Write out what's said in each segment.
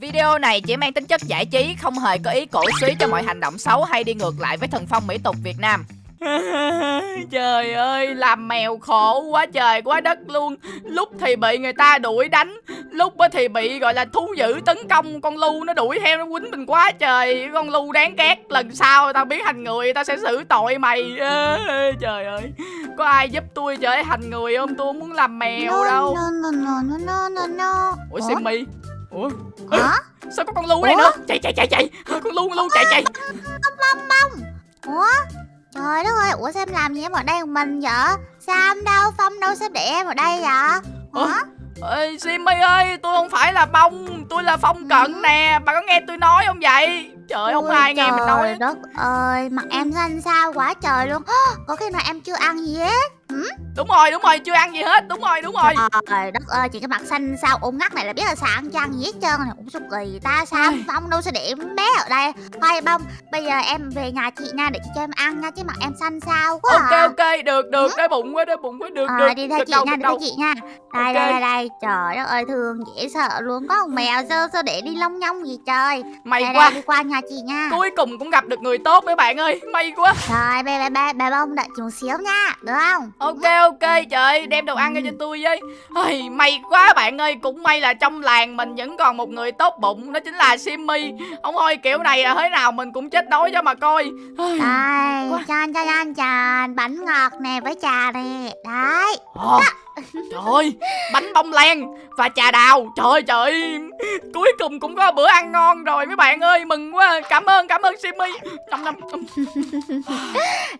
Video này chỉ mang tính chất giải trí, không hề có ý cổ suý cho mọi hành động xấu hay đi ngược lại với thần phong mỹ tục Việt Nam. trời ơi, làm mèo khổ quá trời quá đất luôn. Lúc thì bị người ta đuổi đánh Lúc thì bị gọi là thú dữ tấn công Con lu nó đuổi theo nó quýnh mình quá trời. Con lu đáng ghét Lần sau tao biến thành người tao sẽ xử tội mày. Trời ơi Có ai giúp tôi trở thành người không? Tôi không muốn làm mèo đâu. no, no, no, no, no, no. Ủa Simmy Ủa? Hả? Sao có con lu đây nữa? Chạy chạy chạy chạy. Con lu con lu chạy chạy. Bông bông. Ủa? Trời đất ơi Ủa sao em làm gì em ở đây một mình vậy? Sam đâu Phong đâu sao để em ở đây vậy? Ủa? Hả? Ê, Simmy ơi, tôi không phải là bông, tôi là phong cận nè, bà có nghe tôi nói không vậy? Trời, không ai nghe mình nói. Trời đất ơi Mặt em xanh xao quá trời luôn. Có khi nào em chưa ăn gì hết Đúng rồi, đúng rồi, chưa ăn gì hết, đúng rồi, đúng rồi. Trời đất ơi Chị cái mặt xanh xao ốm ngắt này là biết là chưa ăn gì hết trơn này Ủa sao kỳ ta? Sao. Phong đâu sao để em bé ở đây? Thôi bông Bây giờ em về nhà chị nha Để chị cho em ăn nha Chứ mặt em xanh xao quá Ok, à. ok, được, được, đói bụng quá, đói bụng quá, được, Ờ, được. đi theo chị đâu, nha, đi theo chị nha. Đây, Ok. đây, đây, Trời đất ơi, thương dễ sợ luôn. Có con mèo sao, sao để đi lông nhông gì trời? May Đây, quá, đây, đi qua nhà chị nha. Cuối cùng cũng gặp được người tốt mấy bạn ơi, may quá. Rồi, bé, bé, bé, bé bông đợi chị một xíu nha. Được không? Ok, ok, trời, đem đồ ăn ra cho tôi với. Ôi, may quá bạn ơi, cũng may là trong làng mình vẫn còn một người tốt bụng, đó chính là Simmy. Ông ơi, kiểu này là thế nào mình cũng chết đói cho mà coi. Ôi, Đây, Quá. chan, chan, chan, chan Bánh ngọt nè với trà nè Đấy Ồ, trời ơi, bánh bông lan và trà đào. Trời trời cuối cùng cũng có bữa ăn ngon rồi mấy bạn ơi Mừng quá, cảm ơn, cảm ơn Simmy Năm năm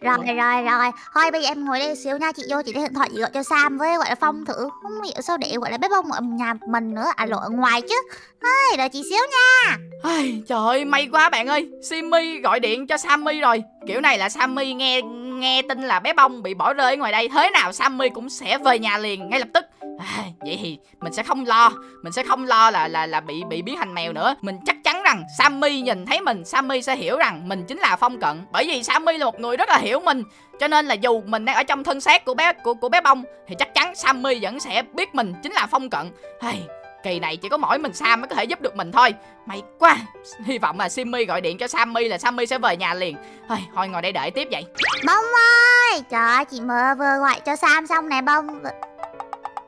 Rồi, rồi, rồi. Thôi bây giờ em ngồi đây xíu nha. Chị vô chị lấy điện thoại chị gọi cho Sam với gọi là Phong thử. Không hiểu sao để gọi là bé bông ở nhà mình nữa. À lộ ở ngoài chứ. Thôi, đợi chị xíu nha. Ai, Trời ơi, may quá bạn ơi. Simmy gọi điện cho Sammy rồi. Kiểu này là Sammy nghe nghe tin là bé bông bị bỏ rơi ở ngoài đây Thế nào Sammy cũng sẽ về nhà liền ngay lập tức. À, Vậy thì mình sẽ không lo Mình sẽ không lo là là là bị bị biến thành mèo nữa. Mình chắc chắn rằng Sammy nhìn thấy mình Sammy sẽ hiểu rằng mình chính là Phong Cận Bởi vì Sammy là một người rất là hiểu mình. Cho nên là dù mình đang ở trong thân xác của bé của của bé bông thì chắc chắn Sammy vẫn sẽ biết mình chính là Phong Cận. Hey, kỳ này chỉ có mỗi mình Sam mới có thể giúp được mình thôi. May quá. Hy vọng là Simmy gọi điện cho Sammy là Sammy sẽ về nhà liền. Thôi, thôi ngồi đây đợi tiếp vậy. Bông ơi Trời ơi chị mơ vừa gọi cho Sam xong nè bông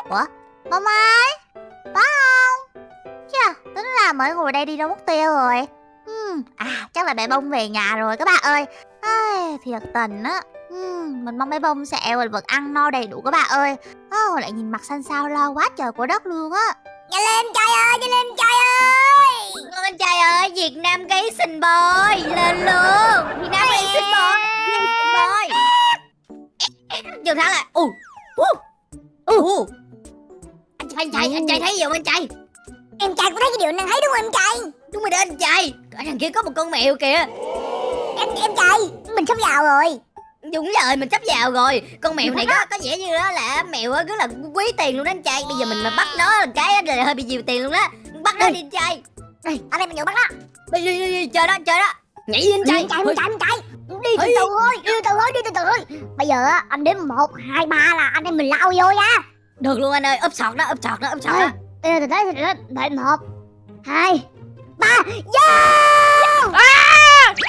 Ủa Bông ơi Có không Chà tính là mới ngồi đây đi đâu mất tiêu rồi uhm, À chắc là bé bông về nhà rồi các bạn ơi Ai, Thiệt tình á. Hmm, mình mong bé bông sẽ vật ăn no đầy đủ các bạn ơi oh, Lại nhìn mặt xanh xao lo quá trời của đất luôn á Nhanh lên trai ơi Nhanh lên trai ơi. Con trai ơi Việt Nam gay xinh boy Lên luôn. Việt Nam boy Xinh boy Trường thắng lại. Ù Ù Ù Anh trai, anh trai thấy gì không anh trai? Em trai cũng thấy cái điều năng thấy đúng không em trai? Đúng rồi đó anh trai. Ở đằng kia có một con mèo kìa. Em em trai Mình sắp vào rồi Đúng rồi mình sắp vào rồi. Con mèo này có có vẻ như đó là mèo rất là quý tiền luôn đó anh trai. Bây giờ mình mà bắt nó một cái á, là hơi bị nhiều tiền luôn đó Bắt nó đi anh trai. Anh em mình vừa bắt đó Đi đi đi, đi chờ đó chờ đó. Nhảy đi anh trai. Trai em trai em trai Đi từ từ thôi Đi từ từ thôi Đi từ từ thôi. Bây giờ anh đếm một hai ba là anh em mình lao vô nha. Được luôn anh ơi ấp sọt đó ấp sọt đó ấp sọt đó. Từ từ tới từ Đợi một Hai Ba. Yeah! À,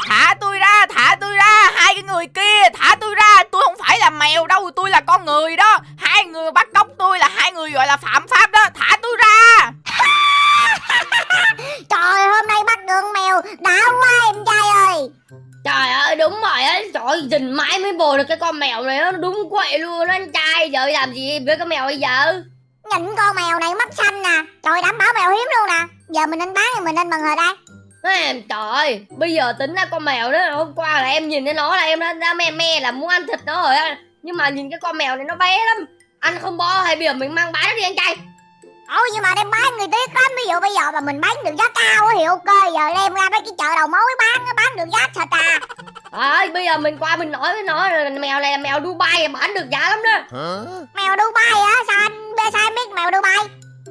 thả tôi ra, thả tôi ra, hai cái người kia, thả tôi ra, tôi không phải là mèo đâu, tôi là con người đó. Hai người bắt cóc tôi là hai người gọi là phạm pháp đó, thả tôi ra. Trời hôm nay bắt được mèo. Đã quá em trai ơi. Trời ơi đúng rồi á. Trời ơi dình mãi mới bồ được cái con mèo này nó đúng quậy luôn á anh trai. Giờ làm gì với con mèo bây giờ? Nhìn con mèo này mắt xanh nè. Trời đảm bảo mèo hiếm luôn nè. Giờ mình nên bán thì mình nên bằng hồi đây Ê, Trời ơi bây giờ tính ra con mèo đó hôm qua là em nhìn thấy nó là em đã, đã me me là muốn ăn thịt nó rồi á. Nhưng mà nhìn cái con mèo này nó bé lắm Ăn không bo hay bây giờ mình mang bán nó đi anh trai. Ủa nhưng mà đem bán người tiếc lắm. Ví dụ bây giờ mà mình bán được giá cao á thì ok Giờ đem ra mấy cái chợ đầu mối bán á, Bán được giá thật à. Ơi bây giờ mình qua mình nói với nó là mèo này là mèo Dubai bán được giá lắm đó. Mèo Dubai hả? Sao anh bê sao anh biết mèo Dubai?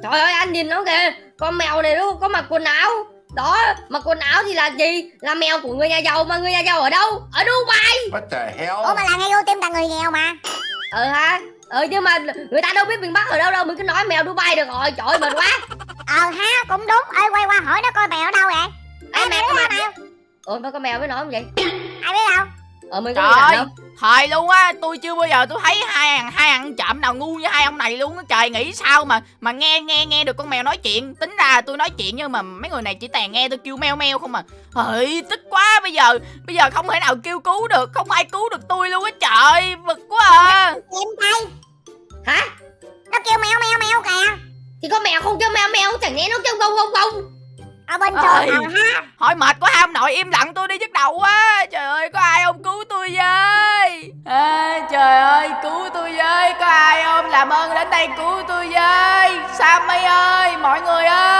Trời ơi anh nhìn nó kìa Con mèo này nó có mặc quần áo đó mà quần áo thì là gì? Là mèo của người nhà giàu mà người nhà giàu ở đâu? Ở Dubai. What the hell? Ủa mà là ngay ưu tiên tặng người nghèo mà. Ừ ha ừ nhưng mà người ta đâu biết miền bắc ở đâu đâu mình cứ nói mèo dubai được rồi. Trời mệt quá. Ờ ha cũng đúng. Ơi quay qua hỏi nó coi mèo ở đâu vậy? Ai mèo có mèo? ủa mà có mèo mới nói không vậy? Ai biết đâu? Ờ mình có biết đâu Thời luôn á, tôi chưa bao giờ tôi thấy hai thằng hai thằng chậm nào ngu như hai ông này luôn á. Trời nghĩ sao mà mà nghe nghe nghe được con mèo nói chuyện. Tính ra tôi nói chuyện nhưng mà mấy người này chỉ tàn nghe tôi kêu meo meo không à. Trời tức quá bây giờ, bây giờ không thể nào kêu cứu được, không ai cứu được tôi luôn á trời, bực quá à. em đây hả nó kêu mèo mèo mèo kìa thì con mèo không kêu mèo mèo chẳng lẽ nó kêu gông gông gông ở bên trường ha Hỏi mệt quá ông nội im lặng tôi đi nhức đầu quá. Trời ơi có ai không cứu tôi với. À, trời ơi cứu tôi với, có ai không làm ơn đến đây cứu tôi với. Sammy ơi, mọi người ơi.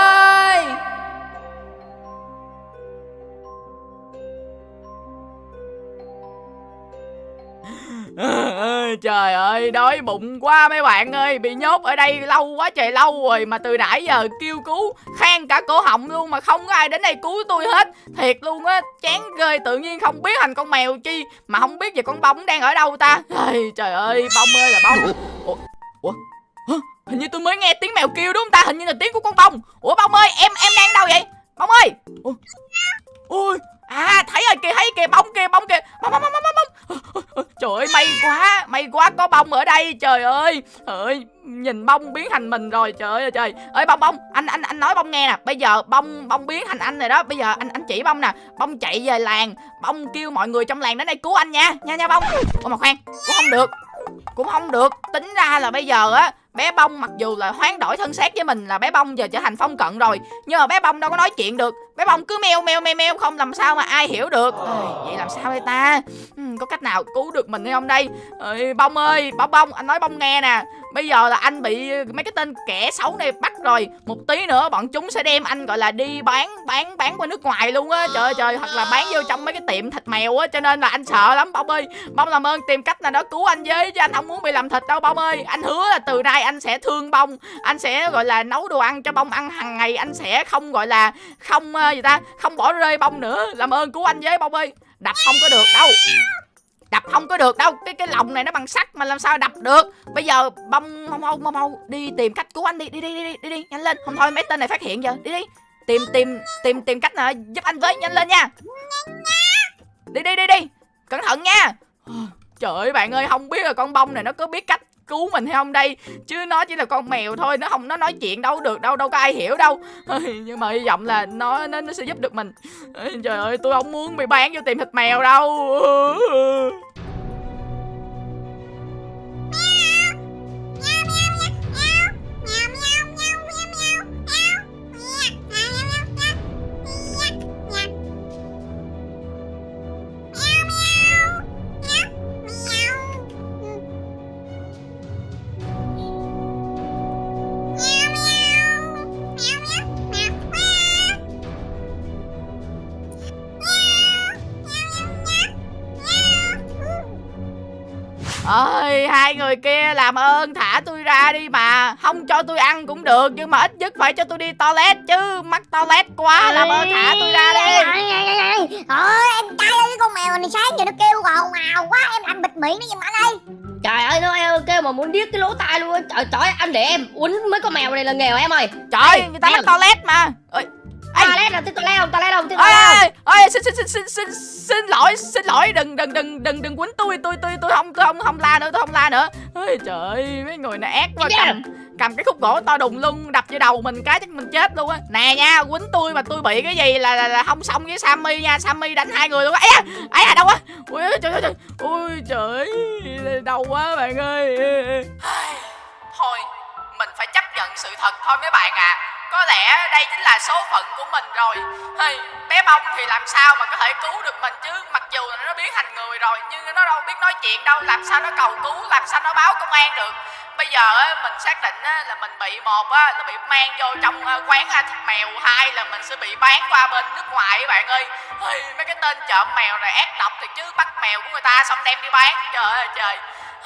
Trời ơi, đói bụng quá mấy bạn ơi. Bị nhốt ở đây lâu quá trời lâu rồi Mà từ nãy giờ kêu cứu khen cả cổ họng luôn mà không có ai đến đây cứu tôi hết. Thiệt luôn á, chán ghê Tự nhiên không biết thành con mèo chi Mà không biết về con bông đang ở đâu ta. Ây, Trời ơi, bông ơi là bông Ủa, Ủa? Hả? Hình như tôi mới nghe tiếng mèo kêu đúng không ta? Hình như là tiếng của con bông. Ủa bông ơi, em em đang đâu vậy? Bông ơi. Ủa? Ôi À thấy rồi kìa thấy kìa bông kìa bông kìa. Bông bông bông bông bông. Trời ơi, may quá May quá, có bông ở đây, Trời ơi. Ơi, Nhìn bông biến thành mình rồi, Trời ơi trời. Ơi bông bông, Anh anh anh nói bông nghe nè. Bây giờ bông bông biến thành anh rồi đó. Bây giờ anh anh chỉ bông nè. Bông chạy về làng, Bông kêu mọi người trong làng đến đây cứu anh nha Nha nha bông. Ôi mà khoan, Cũng không được, Cũng không được. Tính ra là bây giờ á bé bông mặc dù là hoán đổi thân xác với mình là bé bông giờ trở thành phong cận rồi nhưng mà bé bông đâu có nói chuyện được. Bé bông cứ meo meo meo meo không làm sao mà ai hiểu được. À, vậy làm sao đây ta? Ừ, có cách nào cứu được mình hay không đây? Ôi, bông ơi bông bông anh nói bông nghe nè. Bây giờ là anh bị mấy cái tên kẻ xấu này bắt rồi. Một tí nữa bọn chúng sẽ đem anh gọi là đi bán bán bán qua nước ngoài luôn á. Trời ơi trời hoặc là bán vô trong mấy cái tiệm thịt mèo á cho nên là anh sợ lắm bông ơi. Bông làm ơn tìm cách nào đó cứu anh với chứ anh không muốn bị làm thịt đâu bông ơi. Anh hứa là từ nay anh sẽ thương bông anh sẽ gọi là nấu đồ ăn cho bông ăn hàng ngày anh sẽ không gọi là không uh, gì ta không bỏ rơi bông nữa. Làm ơn cứu anh với bông ơi. Đập không có được đâu. Đập không có được đâu. Cái cái lồng này nó bằng sắt mà làm sao đập được. Bây giờ bông mau mau mau mau đi tìm cách cứu anh đi đi đi đi đi đi, đi. nhanh lên. Không thôi mấy tên này phát hiện giờ. Đi đi. Tìm tìm tìm tìm cách nào giúp anh với. Nhanh lên nha. Đi đi đi đi. Cẩn thận nha. Trời ơi bạn ơi không biết là con bông này nó có biết cách cứu mình hay không đây? Chứ nó chỉ là con mèo thôi nó không nó nói chuyện đâu được đâu đâu có ai hiểu đâu. Nhưng mà hy vọng là nó nó, nó sẽ giúp được mình. Trời ơi tôi không muốn bị bán vô tìm thịt mèo đâu. Ơi hai người kia làm ơn thả tôi ra đi mà. Không cho tôi ăn cũng được nhưng mà ít nhất phải cho tôi đi toilet chứ. Mắc toilet quá làm ơn thả tôi ra đi. Ôi em trai ơi cái con mèo này sáng giờ nó kêu ồn ào quá em làm bịt miệng nó giùm anh ơi trời ơi nó eo kêu mà muốn điếc cái lỗ tai luôn. Á. trời trời anh để em uống mấy con mèo này là nghèo em ơi. Trời Ê, người ta mắc toilet mà. Ơi Ê. toilet là tôi toilet không? Toilet không tôi ơi toilet không? ơi xin xin xin xin xin xin lỗi xin lỗi đừng đừng đừng đừng đừng quýnh tôi tôi tôi tôi không tôi không không la nữa tôi không la nữa. Ơi trời ơi mấy người này ác quá cầm cầm cái khúc gỗ to đùng lưng đập vô đầu mình cái chắc mình chết luôn á. Nè nha quýnh tôi mà tôi bị cái gì là là, là không xong với sammy nha sammy đánh hai người luôn á. Ấy à ấy à đâu á? Ui trời trời trời. Ui trời đau quá bạn ơi. Thôi mình phải chấp nhận sự thật thôi mấy bạn ạ có lẽ đây chính là số phận của mình rồi. Hey, bé bông thì làm sao mà có thể cứu được mình chứ? Mặc dù là nó biến thành người rồi nhưng nó đâu biết nói chuyện đâu. Làm sao nó cầu cứu? Làm sao nó báo công an được? Bây giờ mình xác định là mình bị một là bị mang vô trong ờ, quán thịt mèo hai là mình sẽ bị bán qua bên nước ngoài các bạn ơi. Hey, mấy cái tên trộm mèo này ác độc thì chứ bắt mèo của người ta xong đem đi bán. Trời ơi trời.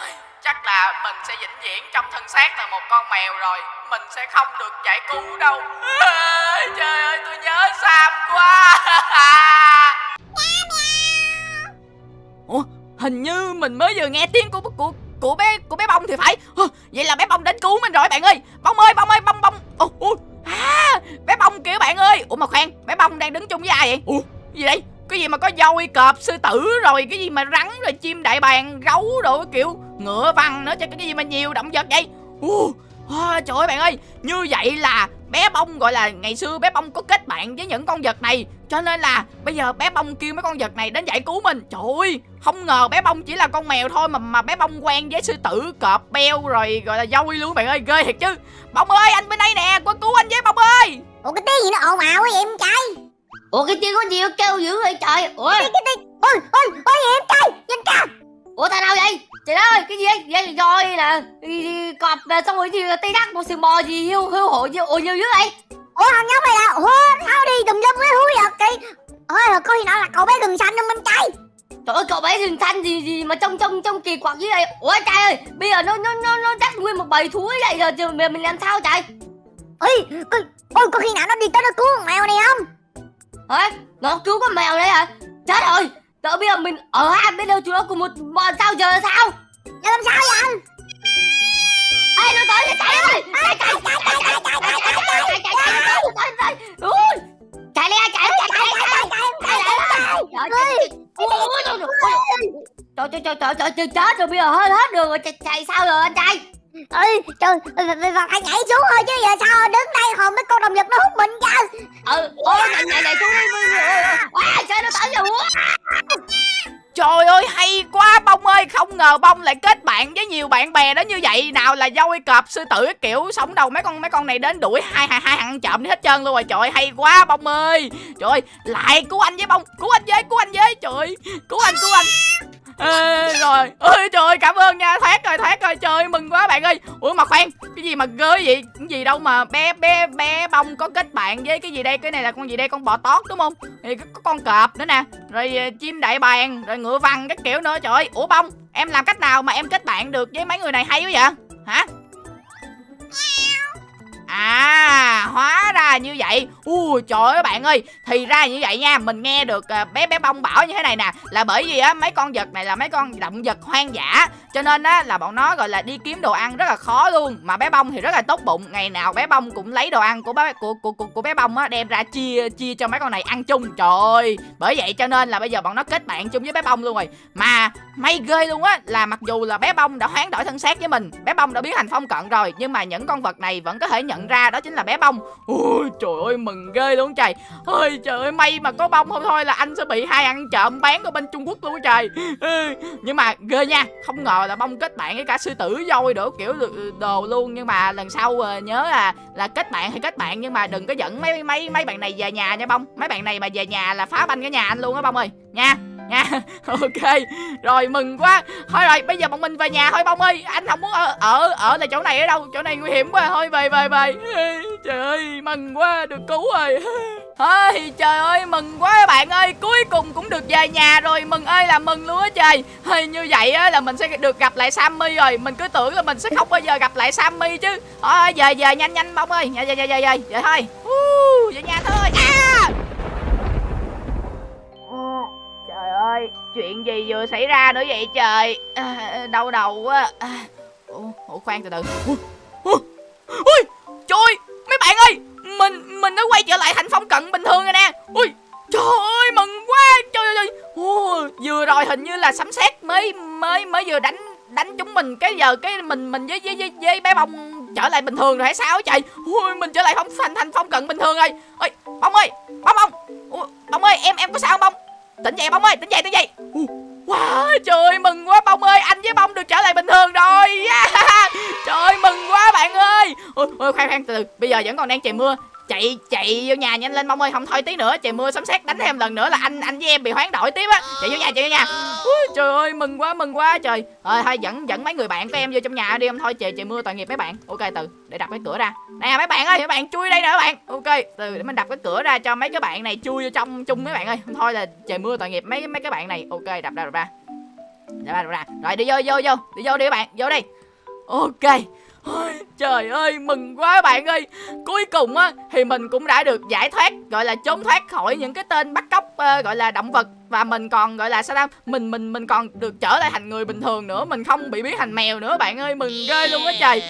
Hey, chắc là mình sẽ vĩnh viễn trong thân xác là một con mèo rồi mình sẽ không được giải cứu đâu. Trời ơi tôi nhớ sam quá. Ủa hình như mình mới vừa nghe tiếng của của của bé của bé bông thì phải. Vậy là bé bông đến cứu mình rồi bạn ơi. Bông ơi bông ơi bông bông ồ à bé bông kìa bạn ơi. Ủa mà khoan bé bông đang đứng chung với ai vậy? Ủa? Gì đây? Cái gì mà có dôi cọp sư tử rồi cái gì mà rắn rồi chim đại bàng gấu đồ cái kiểu ngựa vằn nữa cho cái gì mà nhiều động vật vậy? Uh, à, trời ơi bạn ơi như vậy là bé bông gọi là ngày xưa bé bông có kết bạn với những con vật này. Cho nên là bây giờ bé bông kêu mấy con vật này đến giải cứu mình. Trời ơi không ngờ bé bông chỉ là con mèo thôi mà mà bé bông quen với sư tử cọp beo rồi gọi là dôi luôn bạn ơi ghê thiệt chứ. Bông ơi anh bên đây nè qua cứu anh với bông ơi. Ủa cái tiếng gì nó ồn ào quá vậy em trai? Ủa cái tiếng có gì nó kêu dữ vậy trời. Ủa. Cái cái tiếng ôi ôi ôi em trai nhìn kìa ủa thằng nào vậy? Trời đất ơi cái gì vậy vậy rồi đi cọp xong rồi gì tây đắc một sừng bò gì hiu hiu hổ gì ủa nhiều dữ vậy? Ủa thằng nhóc này là ủa tháo đi tùm lum cái húi vật kì ôi có khi nào là cậu bé gừng xanh không em trai trời ơi cậu bé rừng xanh gì gì mà trông trông trông kỳ quặc như vậy? Ủa trời ơi bây giờ nó nó nó nó dắt nguyên một bầy thú ấy vậy giờ mình mình làm sao trời? Ôi có, ôi có khi nào nó đi tới nó cứu con mèo này không? Hả? Nó cứu con mèo đấy hả? Chết rồi Trời bây giờ mình ở hai bên đâu chúng nó cùng một bọn sao giờ là sao Giờ làm sao vậy anh Ê nó tới nó chạy ơi Chạy chạy chạy chạy chạy chạy chạy chạy chạy chạy chạy chạy chạy Chạy lên chạy chạy chạy chạy chạy chạy chạy Trời trời trời trời trời trời chết rồi bây giờ hết hết đường rồi chạy chạy sao rồi anh trai ơi trời phải phải nhảy xuống thôi chứ giờ sao? Đứng đây còn mấy con động vật nó hút mình chứ ừ ôi nhảy nhảy nhảy xuống đi wow trời nó tới rồi Trời ơi hay quá Bông ơi. Không ngờ Bông lại kết bạn với nhiều bạn bè đó như vậy. Nào là dôi cọp sư tử kiểu Sống đầu mấy con mấy con này đến đuổi hai hai hai thằng trộm đi hết trơn luôn rồi. Trời ơi hay quá Bông ơi. Trời ơi lại cứu anh với Bông. Cứu anh với cứu anh với. Trời ơi cứu anh cứu anh. Ê, rồi. Ơi trời ơi, cảm ơn nha. Thoát rồi thoát ơi, ủa mà khoan cái gì mà ghê vậy? Cái gì đâu mà bé bé bé bông có kết bạn với cái gì đây? Cái này là con gì đây? Con bò tót đúng không? Thì có, con cọp nữa nè. Rồi ờ, chim đại bàng rồi ngựa vằn các kiểu nữa. Trời ơi ủa bông em làm cách nào mà em kết bạn được với mấy người này hay quá vậy? Hả? À hóa ra như vậy. Ui trời ơi bạn ơi. Thì ra như vậy nha Mình nghe được à, bé bé bông bảo như thế này nè Là bởi vì á mấy con vật này là mấy con động vật hoang dã. Cho nên á là bọn nó gọi là đi kiếm đồ ăn rất là khó luôn. Mà bé bông thì rất là tốt bụng. Ngày nào bé bông cũng lấy đồ ăn của bé của của của, của bé bông á Đem ra chia chia cho mấy con này ăn chung. Trời ơi. Bởi vậy cho nên là bây giờ bọn nó kết bạn chung với bé bông luôn rồi. Mà may ghê luôn á Là mặc dù là bé bông đã hoán đổi thân xác với mình Bé bông đã biến thành phong cận rồi Nhưng mà những con vật này vẫn có thể nhận ra đó chính là bé bông. Ui trời ơi, mừng ghê luôn trời. Ôi, trời ơi, may mà có bông không thôi là anh sẽ bị hai ăn trộm bán ở bên trung quốc luôn trời. Nhưng mà ghê nha, không ngờ là bông kết bạn với cả sư tử voi đổ kiểu đồ luôn. Nhưng mà lần sau ờ, nhớ là là kết bạn thì kết bạn, nhưng mà đừng có dẫn mấy mấy mấy bạn này về nhà nha bông. Mấy bạn này mà về nhà là phá banh cái nhà anh luôn á bông ơi, nha nha. Ok rồi mừng quá. Thôi rồi bây giờ bọn mình về nhà thôi bông ơi. Anh không muốn ở ở ở tại chỗ này ở đâu. Chỗ này nguy hiểm quá. Thôi về về về. Trời ơi mừng quá. Được cứu rồi. Ôi trời ơi mừng quá các bạn ơi. Cuối cùng cũng được về nhà rồi. Mừng ơi là mừng luôn á trời. Hay Như vậy á là mình sẽ được gặp lại Sammy rồi. Mình cứ tưởng là mình sẽ không bao giờ gặp lại Sammy chứ. Thôi về về nhanh nhanh bông ơi. Về về về về về, về thôi. Uh, Về nhà thôi. Ơi Chuyện gì vừa xảy ra nữa vậy trời? À, Đau đầu quá. À, ủa, khoan từ từ. Ui, ui, Trời mấy bạn ơi Mình mình đã quay trở lại thành phong cận bình thường rồi nè. Ui Trời ơi mừng quá Trời ơi. Vừa rồi hình như là sấm sét mới mới mới vừa đánh đánh chúng mình. Cái giờ cái mình mình với với với, với bé bông trở lại bình thường rồi hay sao trời? Ui mình trở lại phong thành thành phong cận bình thường rồi. Ơi bông ơi bông bông. Ui, bông ơi em em có sao không bông? Tỉnh dậy bông ơi tỉnh dậy tỉnh dậy. Quá Wow, trời ơi, mừng quá bông ơi, anh với bông được trở lại bình thường rồi. Yeah. Trời ơi, mừng quá bạn ơi. Ôi, ôi khoan khoan, từ từ, bây giờ vẫn còn đang trời mưa. Chạy, chạy vô nhà nhanh lên mong ơi, không thôi tí nữa Trời mưa sấm sét đánh thêm lần nữa là anh anh với em bị hoán đổi tiếp á. Chạy vô nhà, chạy vô nhà. Ui, Trời ơi, mừng quá, mừng quá trời. Thôi, thôi dẫn dẫn mấy người bạn của em vô trong nhà đi em Thôi trời, trời mưa tội nghiệp mấy bạn. Ok, từ, để đập cái cửa ra. Nè mấy bạn ơi, mấy bạn chui đây nè mấy bạn. Ok, từ để mình đập cái cửa ra cho mấy cái bạn này chui vô trong chung mấy bạn ơi. Không thôi là trời mưa tội nghiệp mấy mấy cái bạn này. Ok, đập ra, đập ra. Đập ra, đập ra. Rồi đi vô, vô, vô. Đi vô đi các bạn, vô đi. Ok. Trời ơi mừng quá bạn ơi. Cuối cùng á thì mình cũng đã được giải thoát Gọi là trốn thoát khỏi những cái tên bắt cóc uh, Gọi là động vật. Và mình còn gọi là sao đâu Mình mình mình còn được trở lại thành người bình thường nữa. Mình không bị biến thành mèo nữa bạn ơi. Mừng ghê luôn á trời.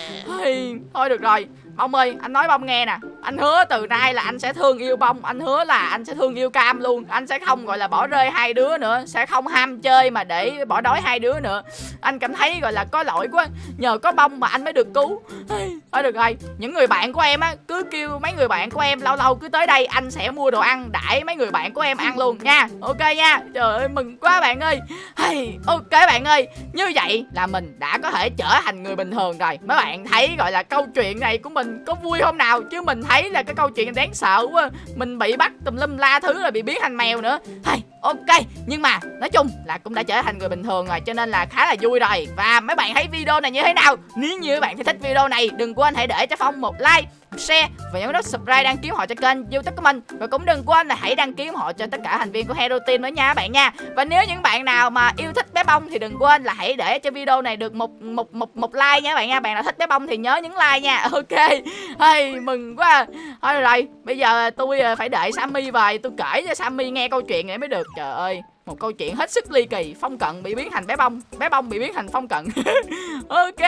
Thôi được rồi. Bông ơi anh nói bông nghe nè. Anh hứa từ nay là anh sẽ thương yêu bông. Anh hứa là anh sẽ thương yêu cam luôn. Anh sẽ không gọi là bỏ rơi hai đứa nữa. Sẽ không ham chơi mà để bỏ đói hai đứa nữa. Anh cảm thấy gọi là có lỗi quá. Nhờ có bông mà anh mới được cứu. Thôi được rồi. Những người bạn của em á cứ kêu mấy người bạn của em lâu lâu cứ tới đây anh sẽ mua đồ ăn đãi mấy người bạn của em ăn luôn nha. Ok nha. Trời ơi mừng quá bạn ơi. Hey, ok bạn ơi. Như vậy là mình đã có thể trở thành người bình thường rồi. Mấy bạn thấy gọi là câu chuyện này của mình có vui không nào chứ mình thấy là cái câu chuyện đáng sợ quá. Mình bị bắt tùm lum la thứ rồi bị biến thành mèo nữa. Hay, ok, nhưng mà nói chung là cũng đã trở thành người bình thường rồi, cho nên là khá là vui rồi. Và mấy bạn thấy video này như thế nào? Nếu như các bạn thích video này, đừng quên hãy để cho phong một like share và nhấn nút subscribe đăng ký họ cho kênh youtube của mình. Và cũng đừng quên là hãy đăng ký họ cho tất cả thành viên của hero team nữa nha các bạn nha. Và nếu những bạn nào mà yêu thích bé bông thì đừng quên là hãy để cho video này được một một một một like nha các bạn nha. Bạn nào thích bé bông thì nhớ nhấn like nha. Ok. Hay mừng quá. Thôi rồi, bây giờ tôi ờ, phải đợi sammy về. Tôi kể cho sammy nghe câu chuyện này mới được. Trời ơi, một câu chuyện hết sức ly kỳ. Phong cận bị biến thành bé bông. Bé bông bị biến thành phong cận. Ok.